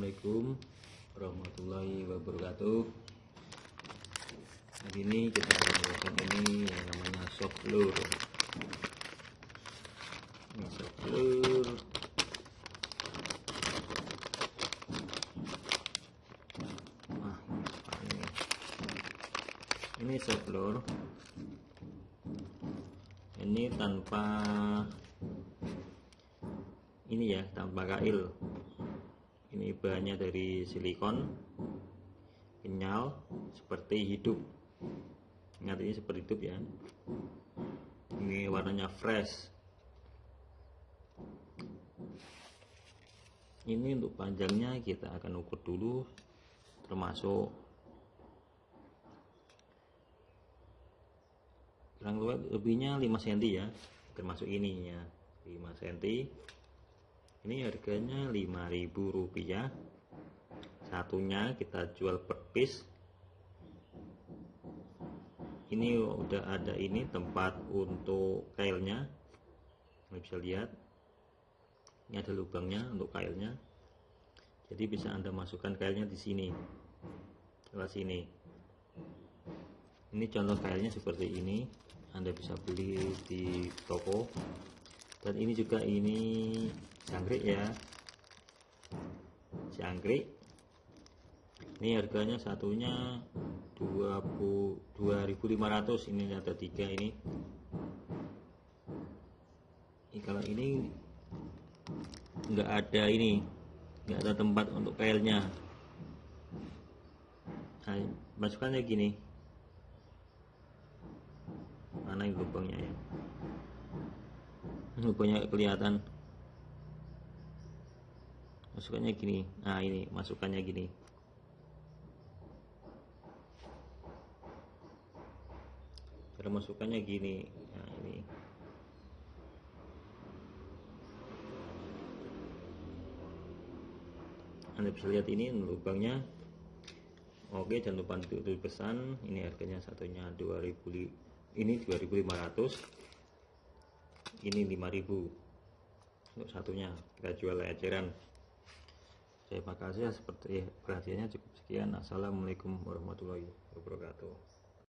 Assalamualaikum warahmatullahi wabarakatuh. Hari ini kita akan melakukan ini yang namanya soft lure. Ini soft lure. Nah, ini. Ini soft lure. Ini tanpa ini ya tanpa kail ini bahannya dari silikon kenyal seperti hidup. Ingat ini seperti hidup ya. Ini warnanya fresh. Ini untuk panjangnya kita akan ukur dulu termasuk kurang lebihnya 5 cm ya termasuk ininya 5 cm ini harganya 5000 rupiah. Satunya kita jual per piece. Ini udah ada ini tempat untuk kailnya. Anda bisa lihat ini ada lubangnya untuk kailnya. Jadi bisa anda masukkan kailnya di sini lewat sini. Ini contoh kailnya seperti ini. Anda bisa beli di toko. Dan ini juga ini jangkrik ya. Jangkrik. Ini harganya satunya 20 2500 ini ada tiga ini. Ini kalau ini enggak ada ini enggak ada tempat untuk kailnya nah, masukkannya gini. Mana yang lubangnya ya? Lubangnya kelihatan masukannya gini. Nah ini masukannya gini. Cara masukannya gini. Nah ini. Anda bisa lihat ini lubangnya. Oke jangan lupa untuk pesan. Ini harganya satunya 2000 ini 2500 ini 5000 untuk satunya kita jual eceran terima kasih seperti perhatiannya cukup sekian. Assalamualaikum warahmatullahi wabarakatuh